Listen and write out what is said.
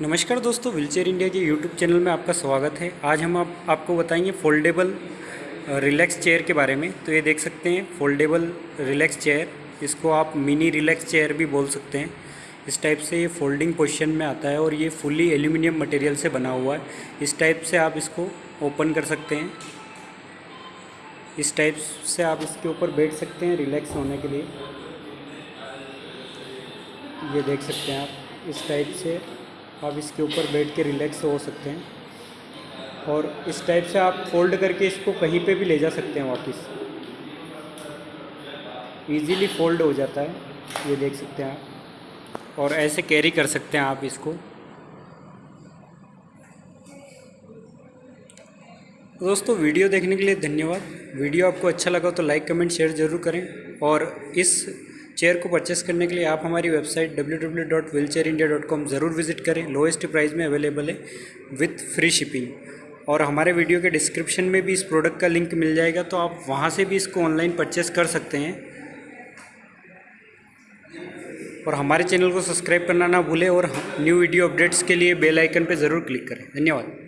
नमस्कार दोस्तों wheelchair India के यूट्यूब चैनल में आपका स्वागत है। आज हम आप, आपको बताएँगे फोल्डेबल रिलैक्स चेयर के बारे में। तो ये देख सकते हैं फोल्डेबल रिलैक्स चेयर। इसको आप मिनी रिलैक्स चेयर भी बोल सकते हैं। इस टाइप से ये फोल्डिंग पोजिशन में आता है और ये फुली एल्यूमिनियम मटेरियल से बना हुआ है। इस टाइप से आप इसको ओपन कर सकते हैं। इस टाइप से आप इसके ऊपर बैठ सकते हैं रिलैक्स होने के लिए। ये देख सकते हैं आप इस टाइप से आप इसके ऊपर बैठ के रिलैक्स हो सकते हैं। और इस टाइप से आप फोल्ड करके इसको कहीं पे भी ले जा सकते हैं वापस। इजीली फोल्ड हो जाता है, ये देख सकते हैं आप। और ऐसे कैरी कर सकते हैं आप इसको। दोस्तों वीडियो देखने के लिए धन्यवाद। वीडियो आपको अच्छा लगा तो लाइक कमेंट शेयर ज़रूर करें। और इस चेयर को परचेस करने के लिए आप हमारी वेबसाइट www.wheelchairindia.com ज़रूर विज़िट करें। लोएस्ट प्राइस में अवेलेबल है विथ फ्री शिपिंग और हमारे वीडियो के डिस्क्रिप्शन में भी इस प्रोडक्ट का लिंक मिल जाएगा तो आप वहाँ से भी इसको ऑनलाइन परचेस कर सकते हैं। और हमारे चैनल को सब्सक्राइब करना ना भूलें और न्यू वीडियो अपडेट्स के लिए बेल आइकन पर ज़रूर क्लिक करें। धन्यवाद।